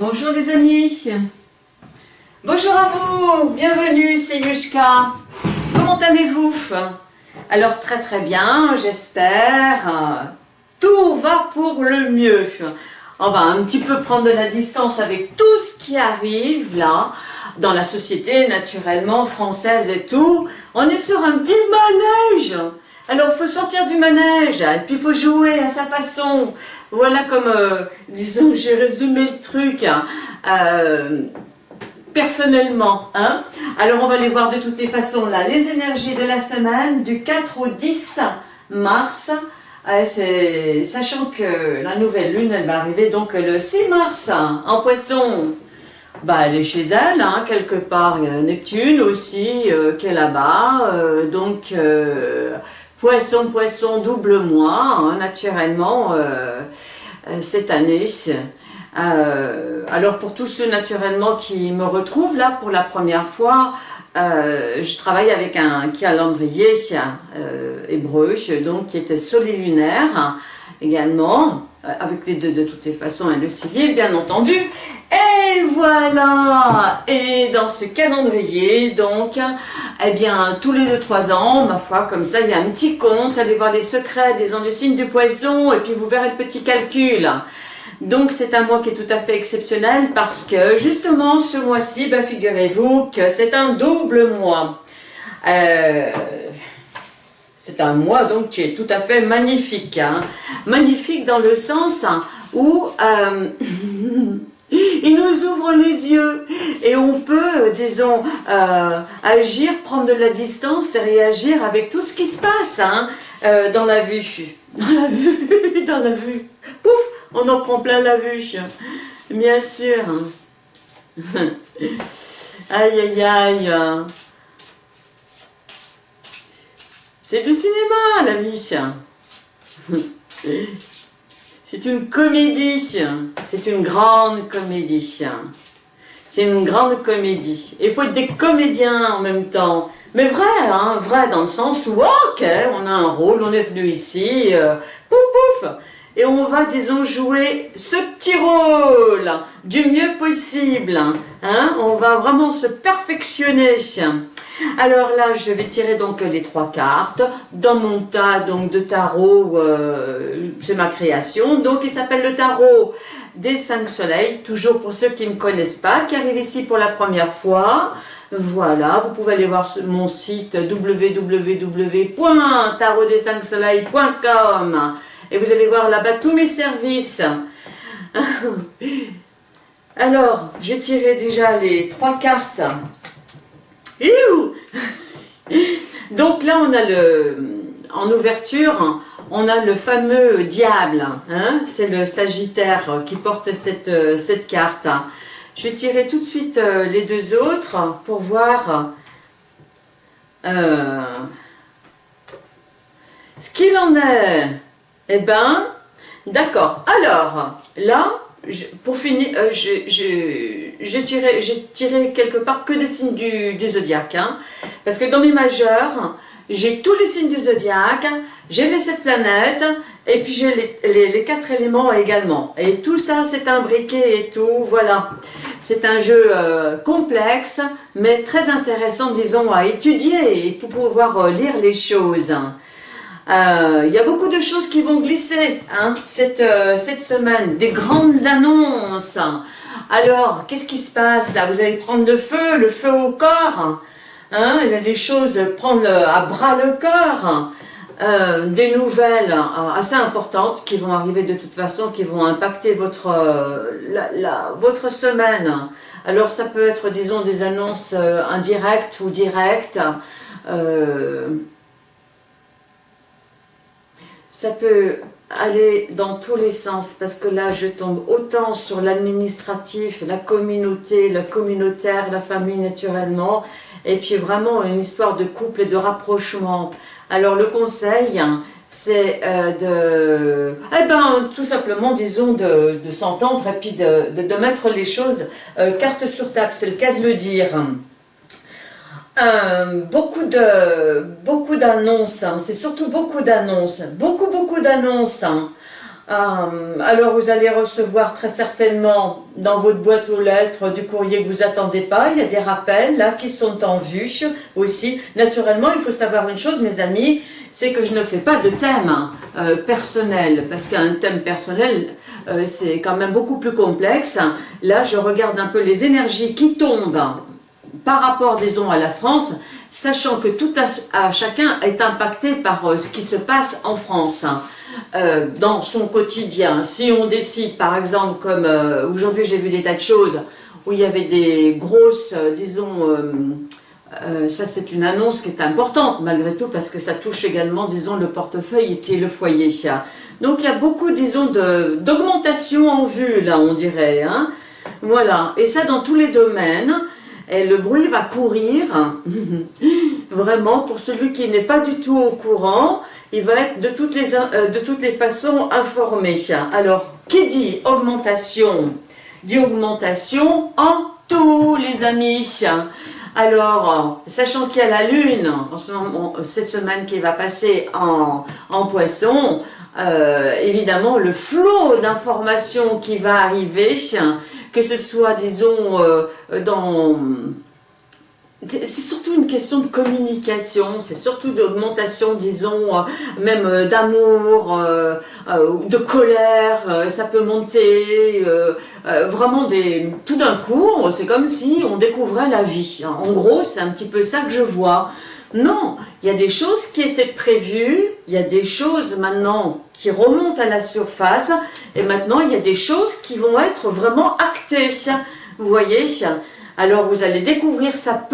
Bonjour les amis Bonjour à vous Bienvenue, c'est Yushka Comment allez-vous? Alors très très bien, j'espère. Tout va pour le mieux. On va un petit peu prendre de la distance avec tout ce qui arrive là, dans la société naturellement française et tout. On est sur un petit manège alors, il faut sortir du manège, et puis il faut jouer à sa façon. Voilà comme, euh, disons, j'ai résumé le truc hein. euh, personnellement. Hein. Alors, on va les voir de toutes les façons là. Les énergies de la semaine du 4 au 10 mars. Euh, sachant que la nouvelle lune, elle va arriver donc le 6 mars en poisson. Bah, elle est chez elle, hein, quelque part. Il y a Neptune aussi qui est là-bas. donc, Poisson, poisson, double mois, hein, naturellement, euh, euh, cette année. Euh, alors pour tous ceux naturellement qui me retrouvent là pour la première fois, je travaille avec un calendrier hébreu, donc qui était solilunaire également, avec les deux de toutes les façons et le civil bien entendu, et voilà Et dans ce calendrier, donc, eh bien, tous les 2-3 ans, ma foi, comme ça, il y a un petit compte, allez voir les secrets des signes du poison, et puis vous verrez le petit calcul. Donc, c'est un mois qui est tout à fait exceptionnel, parce que, justement, ce mois-ci, ben, figurez-vous que c'est un double mois. Euh, c'est un mois, donc, qui est tout à fait magnifique. Hein. Magnifique dans le sens où... Euh, Il nous ouvre les yeux et on peut, disons, euh, agir, prendre de la distance et réagir avec tout ce qui se passe hein, euh, dans la vue. Dans la vue, dans la vue. Pouf, on en prend plein la vue, bien sûr. Aïe, aïe, aïe. C'est du cinéma, la vie. C'est une comédie, c'est une grande comédie. C'est une grande comédie. Il faut être des comédiens en même temps. Mais vrai, hein, vrai dans le sens où, ok, on a un rôle, on est venu ici, euh, pouf pouf, et on va, disons, jouer ce petit rôle du mieux possible. Hein, on va vraiment se perfectionner. Alors là, je vais tirer donc les trois cartes dans mon tas donc de tarot, euh, c'est ma création, donc il s'appelle le tarot des cinq soleils, toujours pour ceux qui ne me connaissent pas, qui arrivent ici pour la première fois. Voilà, vous pouvez aller voir mon site www.tarotdes5soleils.com et vous allez voir là-bas tous mes services. Alors, j'ai tiré déjà les trois cartes donc là, on a le, en ouverture, on a le fameux diable, hein. c'est le sagittaire qui porte cette, cette carte. Je vais tirer tout de suite euh, les deux autres pour voir euh, ce qu'il en est. Eh ben, d'accord. Alors, là, pour finir, euh, j'ai tiré, quelque part que des signes du, zodiaque. Hein. parce que dans mes majeurs, j'ai tous les signes du zodiaque, j'ai les sept planètes, et puis j'ai les, quatre éléments également. Et tout ça, c'est imbriqué et tout, voilà. C'est un jeu euh, complexe, mais très intéressant, disons, à étudier pour pouvoir euh, lire les choses. Euh, il y a beaucoup de choses qui vont glisser hein, cette, euh, cette semaine, des grandes annonces. Alors, qu'est-ce qui se passe là? Vous allez prendre le feu, le feu au corps. Hein, il y a des choses, prendre à bras le corps. Euh, des nouvelles assez importantes qui vont arriver de toute façon, qui vont impacter votre, votre semaine. Alors ça peut être, disons, des annonces indirectes ou directes. Ça peut aller dans tous les sens parce que là je tombe autant sur l'administratif, la communauté, le communautaire, la famille naturellement et puis vraiment une histoire de couple et de rapprochement. Alors le conseil c'est euh, de, eh ben, tout simplement, disons, de, s'entendre et puis de, mettre les choses euh, carte sur table, c'est le cas de le dire. Euh, beaucoup de beaucoup d'annonces, hein. c'est surtout beaucoup d'annonces, beaucoup beaucoup d'annonces. Hein. Euh, alors vous allez recevoir très certainement dans votre boîte aux lettres du courrier que vous attendez pas. Il y a des rappels là qui sont en vue aussi. Naturellement, il faut savoir une chose, mes amis, c'est que je ne fais pas de thème euh, personnel parce qu'un thème personnel, c'est quand même beaucoup plus complexe. Là, je regarde un peu les énergies qui tombent par rapport, disons, à la France, sachant que tout à, chacun est impacté par ce qui se passe en France. Euh, dans son quotidien. Si on décide, par exemple, comme euh, aujourd'hui j'ai vu des tas de choses où il y avait des grosses, euh, disons, ça c'est une annonce qui est importante malgré tout parce que ça touche également, disons, le portefeuille et puis le foyer. Donc il y a beaucoup, disons, d'augmentation en vue, là, on dirait. Hein. Voilà, et ça dans tous les domaines. Et le bruit va courir, vraiment, pour celui qui n'est pas du tout au courant, il va être de toutes les, euh, de toutes les façons informé. Alors, qui dit augmentation Dit augmentation en tous les amis. Alors, sachant qu'il y a la lune, en ce moment, cette semaine qui va passer en, en poisson, euh, évidemment, le flot d'informations qui va arriver, que ce soit, disons, euh, dans c'est surtout une question de communication, c'est surtout d'augmentation, disons, euh, même d'amour, de colère, ça peut monter, vraiment des, tout d'un coup, c'est comme si on découvrait la vie. En gros, c'est un petit peu ça que je vois. Non, il y a des choses qui étaient prévues, il y a des choses maintenant qui remontent à la surface, et maintenant il y a des choses qui vont être vraiment actées. Vous voyez? Alors vous allez découvrir ça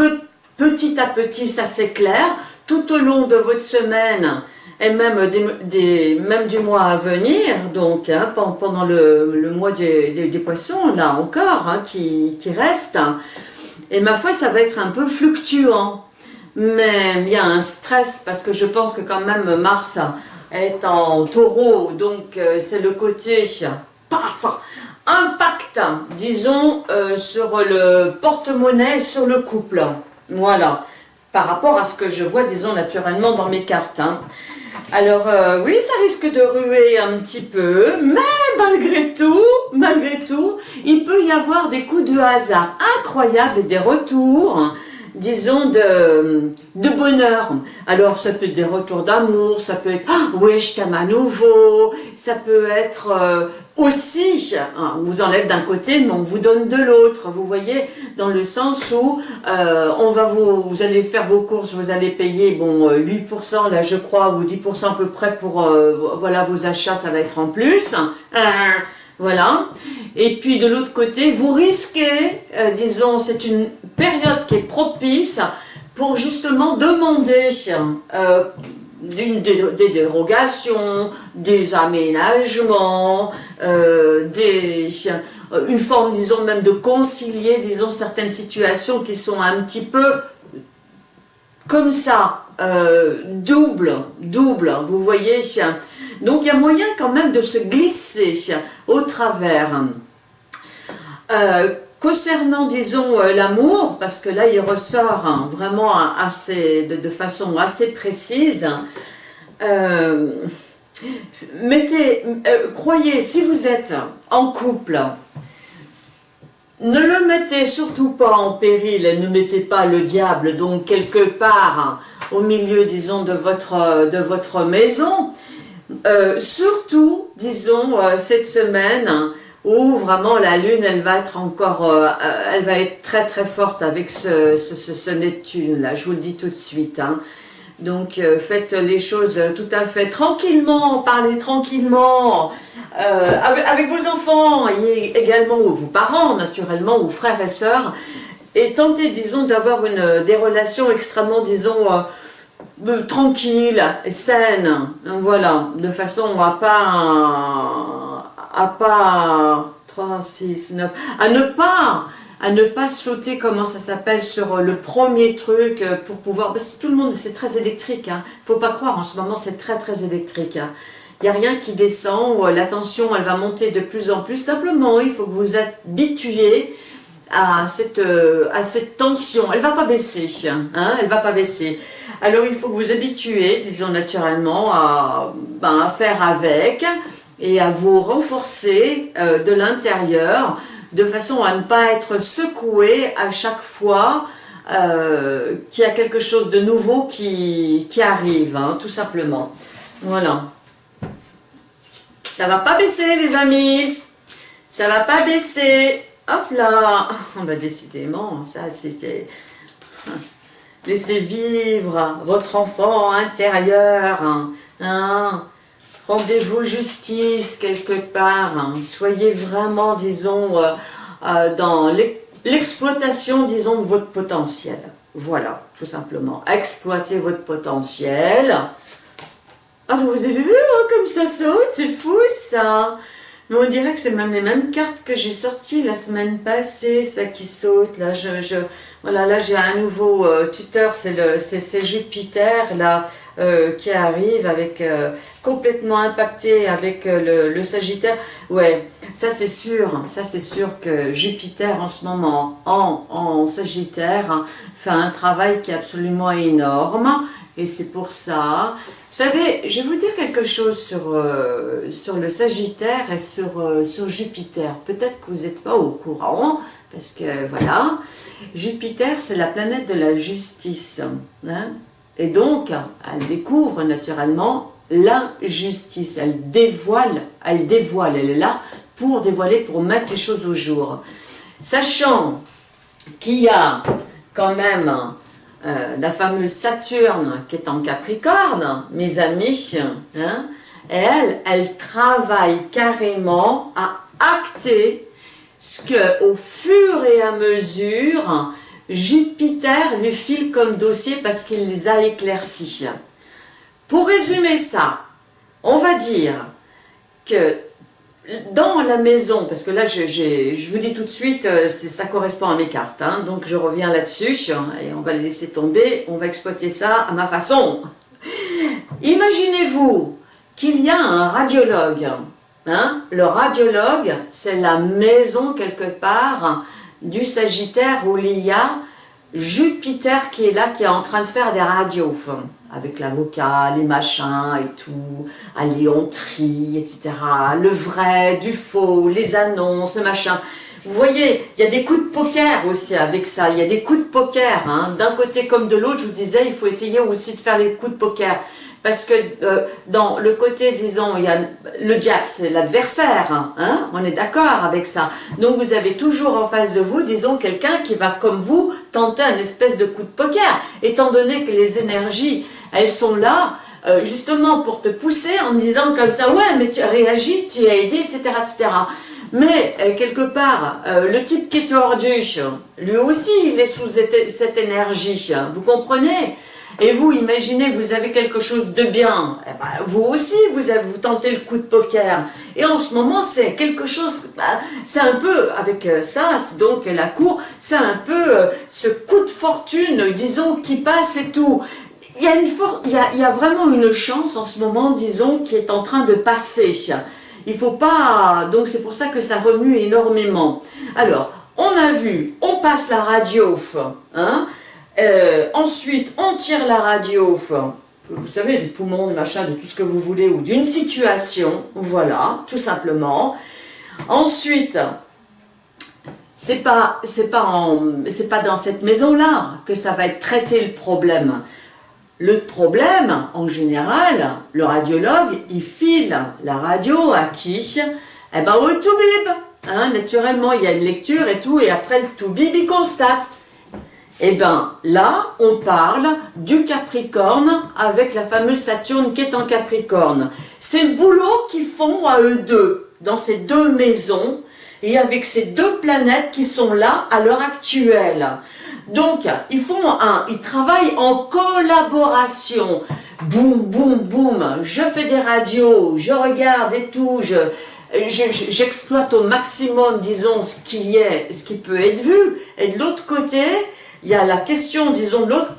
petit à petit, ça c'est clair, tout au long de votre semaine et même, des, du mois à venir, donc hein, pendant le, mois des, poissons, là encore, hein, qui, reste. Et ma foi, ça va être un peu fluctuant. Mais il y a un stress parce que je pense que quand même Mars est en taureau, donc euh, c'est le côté paf, impact, disons, euh, sur le porte-monnaie, sur le couple. Voilà, par rapport à ce que je vois, disons, naturellement dans mes cartes. Hein. Alors, euh, oui, ça risque de ruer un petit peu, mais malgré tout, malgré tout, il peut y avoir des coups de hasard incroyables et des retours disons, de, bonheur. Alors, ça peut être des retours d'amour, ça peut être ah, « oui, je t'aime à nouveau », ça peut être euh, aussi, hein, on vous enlève d'un côté, mais on vous donne de l'autre, vous voyez, dans le sens où euh, on va vous, vous allez faire vos courses, vous allez payer, bon, 8% euh, là, je crois, ou 10% à peu près pour, voilà, vos achats, ça va être en plus. Voilà. Et puis de l'autre côté, vous risquez, euh, disons, c'est une période qui est propice pour justement demander euh, des, dérogations, des aménagements, euh, des, une forme, disons, même de concilier, disons, certaines situations qui sont un petit peu comme ça, double, double, vous voyez donc il y a moyen quand même de se glisser au travers. Euh, concernant, disons, euh, l'amour, parce que là il ressort hein, vraiment assez, de, façon assez précise, euh, mettez, croyez, si vous êtes en couple, ne le mettez surtout pas en péril et ne mettez pas le diable donc quelque part au milieu, disons, de votre, de votre maison, euh, surtout, disons, euh, cette semaine où vraiment la Lune, elle va être encore, euh, elle va être très très forte avec ce, ce, Neptune là, je vous le dis tout de suite. Hein. Donc faites les choses tout à fait tranquillement, parlez tranquillement avec, avec, vos enfants et également vos parents naturellement, ou frères et sœurs, et tentez disons d'avoir des relations extrêmement disons tranquille et saine, voilà, de façon à pas, à pas, 3, 6, 9, à ne pas, à ne pas sauter, comment ça s'appelle, sur le premier truc pour pouvoir, parce que tout le monde, c'est très électrique, hein, faut pas croire, en ce moment c'est très très électrique, hein. il n'y a rien qui descend, la tension elle va monter de plus en plus, simplement il faut que vous habituez à cette, à cette tension, elle va pas baisser, hein, elle va pas baisser. Alors il faut que vous habituez, disons naturellement, à, ben, faire avec, et à vous renforcer euh, de l'intérieur de façon à ne pas être secoué à chaque fois euh, qu'il y a quelque chose de nouveau qui, arrive, hein, tout simplement. Voilà. Ça va pas baisser les amis, ça va pas baisser. Hop là, on va décidément, ça c'était... Laissez vivre votre enfant intérieur. Hein, hein. Rendez-vous justice quelque part. Hein. Soyez vraiment, disons, euh, euh, dans l'exploitation, disons, de votre potentiel. Voilà, tout simplement. Exploitez votre potentiel. Ah, vous avez vu comme ça saute C'est fou ça on dirait que c'est même les mêmes cartes que j'ai sorties la semaine passée, ça qui saute. Là, je, là j'ai un nouveau euh, tuteur, c'est Jupiter là euh, qui arrive avec euh, complètement impacté avec le, Sagittaire. Ouais, ça c'est sûr, ça c'est sûr que Jupiter en ce moment en, Sagittaire hein, fait un travail qui est absolument énorme et c'est pour ça savez, je vais vous dire quelque chose sur, euh, sur le Sagittaire et sur, euh, sur Jupiter. Peut-être que vous n'êtes pas au courant, parce que voilà, Jupiter c'est la planète de la justice. Hein. et donc, elle découvre naturellement l'injustice. Elle dévoile, elle dévoile, elle est là pour dévoiler, pour mettre les choses au jour. Sachant qu'il y a quand même euh, la fameuse Saturne qui est en Capricorne, mes amis, hein, elle, elle travaille carrément à acter ce que, au fur et à mesure, Jupiter lui file comme dossier parce qu'il les a éclaircis. Pour résumer ça, on va dire que dans la maison, parce que là, je, vous dis tout de suite, euh, ça correspond à mes cartes, hein, donc je reviens là-dessus, et on va les laisser tomber, on va exploiter ça à ma façon. Imaginez-vous qu'il y a un radiologue. Hein, le radiologue, c'est la maison quelque part du Sagittaire où il y a Jupiter qui est là, qui est en train de faire des radios avec l'avocat, les machins et tout, à Léontrie, etc. Le vrai, du faux, les annonces, machin. Vous voyez, il y a des coups de poker aussi avec ça, il y a des coups de poker, hein. d'un côté comme de l'autre, je vous disais, il faut essayer aussi de faire les coups de poker. Parce que euh, dans le côté, disons, il y a le diable, c'est l'adversaire, hein, on est d'accord avec ça. Donc vous avez toujours en face de vous, disons, quelqu'un qui va, comme vous, tenter un espèce de coup de poker, étant donné que les énergies elles sont là euh, justement pour te pousser en disant comme ça, ouais, mais tu as réagi, tu as aidé, etc. etc. Mais, euh, quelque part, le type qui est tordu, lui aussi, il est sous cette énergie, vous comprenez? Et vous, imaginez, vous avez quelque chose de bien, eh ben, vous aussi, vous, avez, vous tentez le coup de poker. Et en ce moment, c'est quelque chose, bah, c'est un peu, avec ça, donc la cour, c'est un peu ce coup de fortune, disons, qui passe et tout il y, a une il y a vraiment une chance en ce moment, disons, qui est en train de passer. Il faut pas... Donc c'est pour ça que ça remue énormément. Alors, on a vu, on passe la radio, hein, euh, ensuite on tire la radio, vous savez, des poumons, des machins, de tout ce que vous voulez, ou d'une situation, voilà, tout simplement. Ensuite, c'est pas, pas, pas dans cette maison-là que ça va être traité le problème. Le problème, en général, le radiologue, il file la radio à qui? Eh ben au toubib hein, Naturellement, il y a une lecture et tout, et après le toubib, il constate. Eh ben là, on parle du Capricorne avec la fameuse Saturne qui est en Capricorne. C'est le boulot qu'ils font à eux deux, dans ces deux maisons, et avec ces deux planètes qui sont là à l'heure actuelle. Donc, ils font un, ils travaillent en collaboration. Boum, boum, boum. Je fais des radios, je regarde et tout, je, j'exploite au maximum, disons, ce ce qui peut être vu. Et de l'autre côté, il y a la question, disons, l'autre,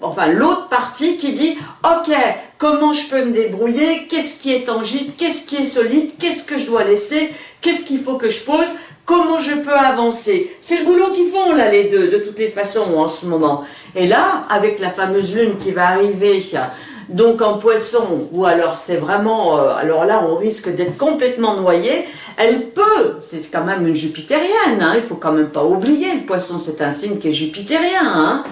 enfin l'autre partie qui dit, ok, comment je peux me débrouiller, qu'est-ce qui est tangible, qu'est-ce qui est solide, qu'est-ce que je dois laisser, qu'est-ce qu'il faut que je pose, Comment je peux avancer? C'est le boulot qu'ils font là les deux, de toutes les façons en ce moment. Et là, avec la fameuse lune qui va arriver Donc en poisson, ou alors c'est vraiment, euh, alors là on risque d'être complètement noyé, elle peut, c'est quand même une jupitérienne, hein, il faut quand même pas oublier, le poisson c'est un signe qui est jupitérien, hein,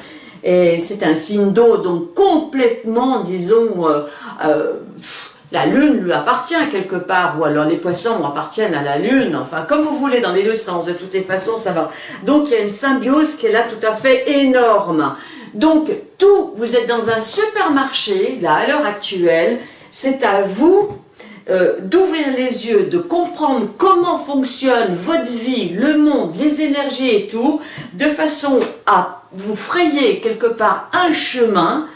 et c'est un signe d'eau, donc complètement, disons, euh, euh, la lune lui appartient quelque part, ou alors les poissons appartiennent à la lune, enfin comme vous voulez, dans les deux sens, de toutes les façons ça va. Donc il y a une symbiose qui est là tout à fait énorme. Donc tout, vous êtes dans un supermarché, là à l'heure actuelle, c'est à vous euh, d'ouvrir les yeux, de comprendre comment fonctionne votre vie, le monde, les énergies et tout, de façon à vous frayer quelque part un chemin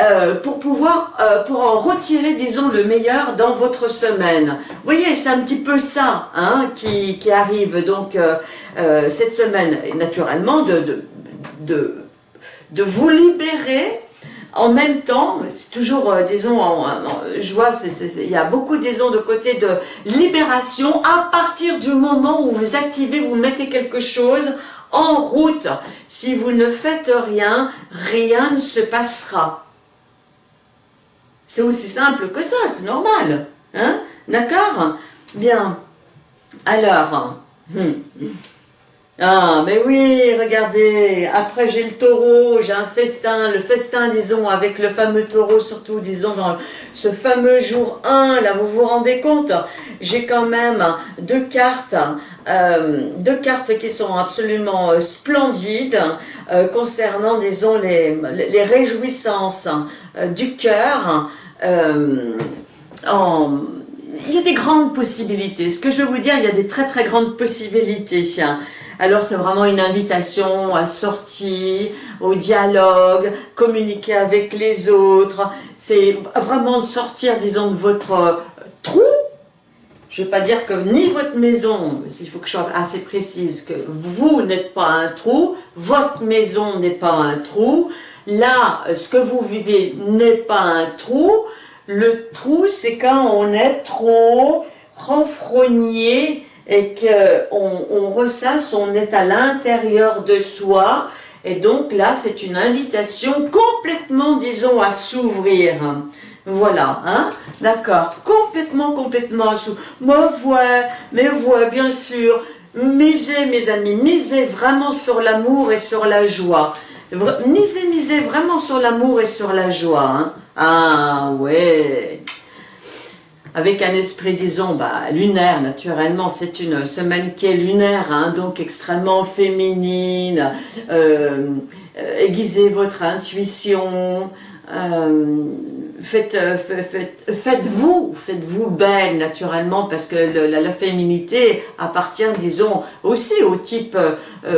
euh, pour pouvoir, euh, pour en retirer, disons, le meilleur dans votre semaine. Vous voyez, c'est un petit peu ça hein, qui, arrive donc cette semaine, naturellement, de, de vous libérer en même temps, c'est toujours, euh, disons, je vois, il y a beaucoup, disons, de côté de libération à partir du moment où vous activez, vous mettez quelque chose en route. Si vous ne faites rien, rien ne se passera. C'est aussi simple que ça, c'est normal. Hein? D'accord? Bien. Alors, hmm. Ah, mais oui, regardez, après j'ai le taureau, j'ai un festin, le festin, disons, avec le fameux taureau, surtout, disons, dans ce fameux jour 1, là, vous vous rendez compte? J'ai quand même deux cartes, euh, deux cartes qui sont absolument euh, splendides, euh, concernant, disons, les, les réjouissances du cœur, en il y a des grandes possibilités. Ce que je veux vous dire, il y a des très très grandes possibilités alors c'est vraiment une invitation à sortir, au dialogue, communiquer avec les autres. C'est vraiment sortir, disons, de votre euh, trou. Je ne vais pas dire que ni votre maison, il faut que je sois assez précise, que vous n'êtes pas un trou, votre maison n'est pas un trou, là, ce que vous vivez n'est pas un trou, le trou, c'est quand on est trop renfrogné et qu'on on ressasse, on est à l'intérieur de soi, et donc là, c'est une invitation complètement, disons, à s'ouvrir. Voilà, hein D'accord, complètement, complètement à s'ouvrir. Voix, mes voix, bien sûr. Misez, mes amis, misez vraiment sur l'amour et sur la joie. Misez, misez vraiment sur l'amour et sur la joie. Hein ah, ouais. Avec un esprit, disons, bah, lunaire, naturellement, c'est une semaine qui est lunaire, hein, donc extrêmement féminine, euh, euh, aiguisez votre intuition, euh, faites, faites, vous faites-vous belle naturellement parce que la, féminité appartient disons aussi au type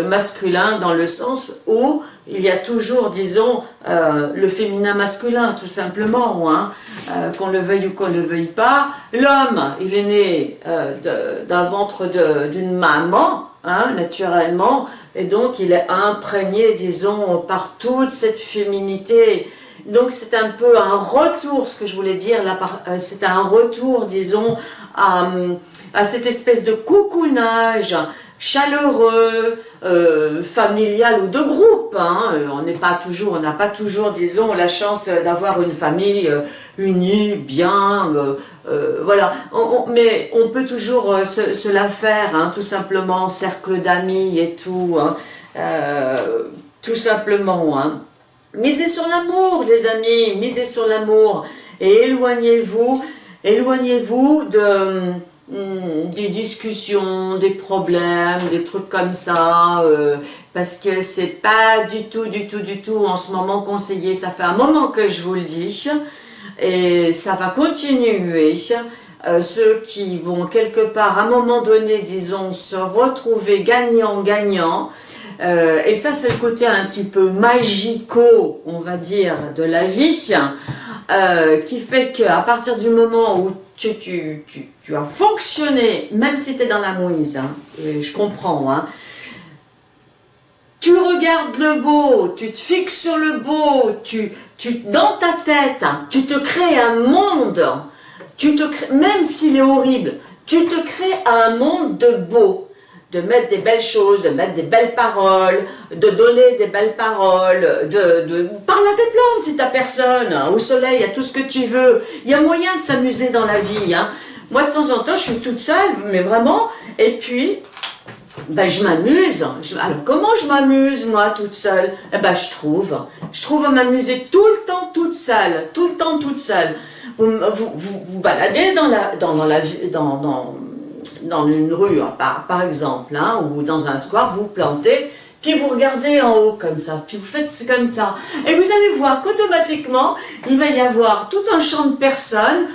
masculin dans le sens où il y a toujours, disons, euh, le féminin masculin, tout simplement, hein, euh, qu'on le veuille ou qu'on ne le veuille pas. L'homme, il est né euh, d'un ventre d'une maman, hein, naturellement, et donc il est imprégné, disons, par toute cette féminité. Donc c'est un peu un retour, ce que je voulais dire, c'est un retour, disons, à, à cette espèce de coucounage chaleureux, euh, familial ou de groupe. Hein. Euh, on n'est pas toujours, on n'a pas toujours, disons, la chance d'avoir une famille euh, unie, bien, voilà. mais on peut toujours se, la faire, hein, tout simplement, cercle d'amis et tout, hein. tout simplement. Misez sur l'amour, les amis, misez sur l'amour et éloignez-vous, éloignez-vous de Hmm, des discussions, des problèmes, des trucs comme ça, euh, parce que c'est pas du tout, du tout, du tout en ce moment conseillé. Ça fait un moment que je vous le dis, et ça va continuer. Euh, ceux qui vont quelque part, à un moment donné, disons, se retrouver gagnant-gagnant, euh, et ça, c'est le côté un petit peu magico, on va dire, de la vie, qui fait qu'à partir du moment où tu, tu, tu, tu as fonctionné, même si tu es dans la mouise, hein, je comprends, hein, tu regardes le beau, tu te fixes sur le beau, tu, tu, dans ta tête, hein, tu te crées un monde, tu te crées, même s'il est horrible, tu te crées un monde de beau. de mettre des belles choses, de mettre des belles paroles, de donner des belles paroles, de, de parler à tes plantes si t'as personne, hein, au soleil, à tout ce que tu veux. Il y a moyen de s'amuser dans la vie. Moi, de temps en temps, je suis toute seule, mais vraiment, et puis, ben, je m'amuse. Alors, comment je m'amuse, moi, toute seule? Eh ben, je trouve. Je trouve à m'amuser tout le temps toute seule, tout le temps toute seule. Vous vous, vous, baladez dans la, dans, dans la, dans, dans, dans une rue, hein, par, par exemple, hein, ou dans un square, vous plantez, puis vous regardez en haut comme ça, puis vous faites comme ça. Et vous allez voir qu'automatiquement, il va y avoir tout un champ de personnes,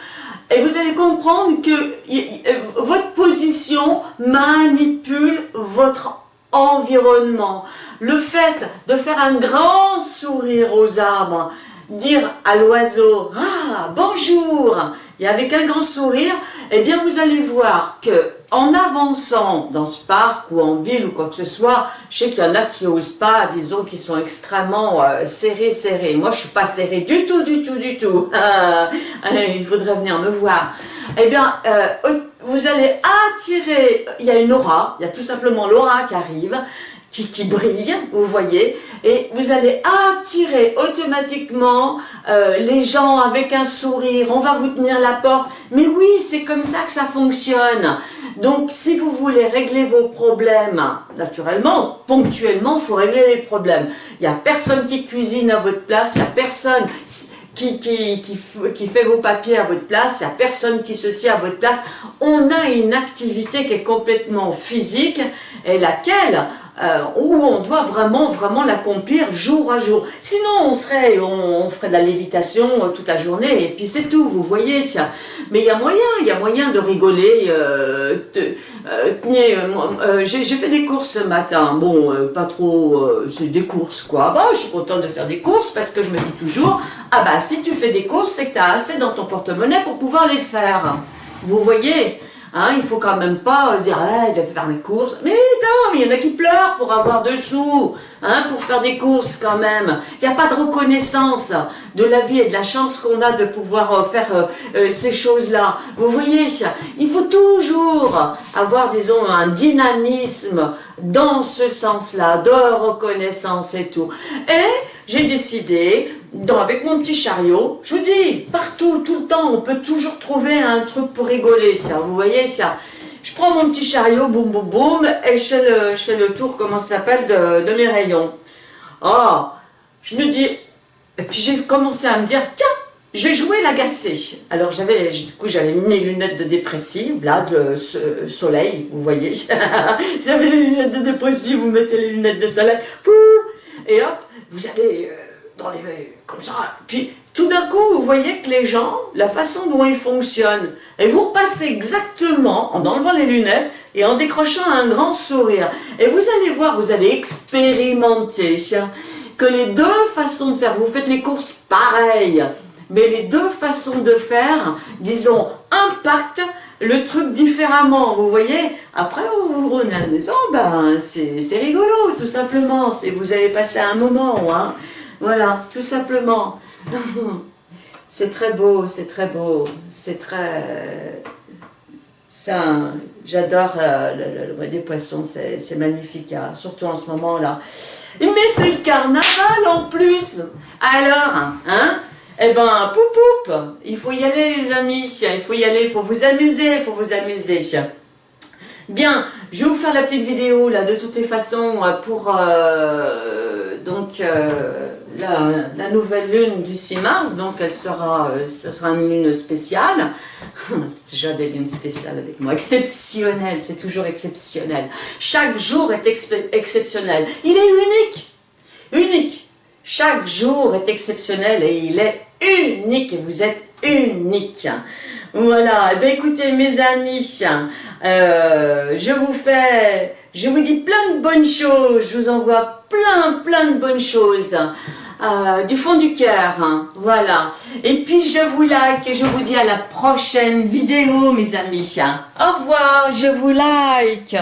et vous allez comprendre que euh, votre position manipule votre environnement. Le fait de faire un grand sourire aux arbres, dire à l'oiseau « Ah, bonjour !» et avec un grand sourire, eh bien vous allez voir que en avançant dans ce parc ou en ville ou quoi que ce soit, je sais qu'il y en a qui n'osent pas, disons, qui sont extrêmement euh, serrés, serrés. Moi, je suis pas serrée du tout, du tout, du tout. il faudrait venir me voir. Eh bien, euh, vous allez attirer, il y a une aura, il y a tout simplement l'aura qui arrive, qui, brille, vous voyez, et vous allez attirer automatiquement euh, les gens avec un sourire, on va vous tenir la porte, mais oui, c'est comme ça que ça fonctionne. Donc, si vous voulez régler vos problèmes, naturellement, ponctuellement, il faut régler les problèmes. Il n'y a personne qui cuisine à votre place, il n'y a personne qui, qui, qui, qui, fait vos papiers à votre place, il n'y a personne qui se sied à votre place. On a une activité qui est complètement physique et laquelle euh, où on doit vraiment, vraiment l'accomplir jour à jour. Sinon, on serait, on, ferait de la lévitation euh, toute la journée, et puis c'est tout, vous voyez. Mais il y a moyen, il y a moyen de rigoler. Euh, euh J'ai fait des courses ce matin, bon, pas trop, c'est des courses quoi. Bah, je suis contente de faire des courses parce que je me dis toujours, ah bah si tu fais des courses, c'est que tu as assez dans ton porte-monnaie pour pouvoir les faire. Vous voyez? Hein, il faut quand même pas se dire ah, je vais faire mes courses. Mais non, il y en a qui pleurent pour avoir deux sous, hein, pour faire des courses quand même. Il n'y a pas de reconnaissance de la vie et de la chance qu'on a de pouvoir euh, faire euh, euh, ces choses-là. Vous voyez, il faut toujours avoir, disons, un dynamisme dans ce sens-là, de reconnaissance et tout. Et j'ai décidé avec mon petit chariot, je vous dis, partout, tout le temps, on peut toujours trouver un truc pour rigoler, ça, vous voyez, ça. Je prends mon petit chariot, boum, boum, boum, et je fais le, tour, comment ça s'appelle, de, mes rayons. Oh, je me dis, et puis j'ai commencé à me dire, tiens, je vais jouer l'agacé. Alors j'avais, du coup, j'avais mes lunettes de dépressive, là, de soleil, vous voyez. j'avais les lunettes de dépressive, vous mettez les lunettes de soleil, et hop, vous allez... Dans les, comme ça. Puis tout d'un coup, vous voyez que les gens, la façon dont ils fonctionnent, et vous repassez exactement en enlevant les lunettes et en décrochant un grand sourire. Et vous allez voir, vous allez expérimenter que les deux façons de faire, vous faites les courses pareilles, mais les deux façons de faire, disons, impactent le truc différemment, vous voyez Après, vous vous renez à la maison, ben, c'est rigolo, tout simplement. Vous avez passé un moment, hein voilà, tout simplement. c'est très beau, c'est très beau, c'est très... J'adore euh, le, des poissons, c'est magnifique, hein, surtout en ce moment-là. Mais c'est le carnaval en plus Alors, hein Eh ben, poup il faut y aller les amis, il faut y aller, il faut vous amuser, il faut vous amuser. Bien, je vais vous faire la petite vidéo là de toutes les façons pour euh, donc euh, la, nouvelle lune du 6 mars, donc elle sera, euh, ce sera une lune spéciale. c'est déjà des lunes spéciales avec moi. Exceptionnelle, c'est toujours exceptionnel. Chaque jour est exceptionnel. Il est unique. Unique. Chaque jour est exceptionnel et il est unique et vous êtes unique. Voilà, eh écoutez mes amis, euh, je vous fais, je vous dis plein de bonnes choses, je vous envoie plein plein de bonnes choses. Euh, du fond du cœur, hein. voilà. Et puis je vous like et je vous dis à la prochaine vidéo mes amis. Au revoir, je vous like.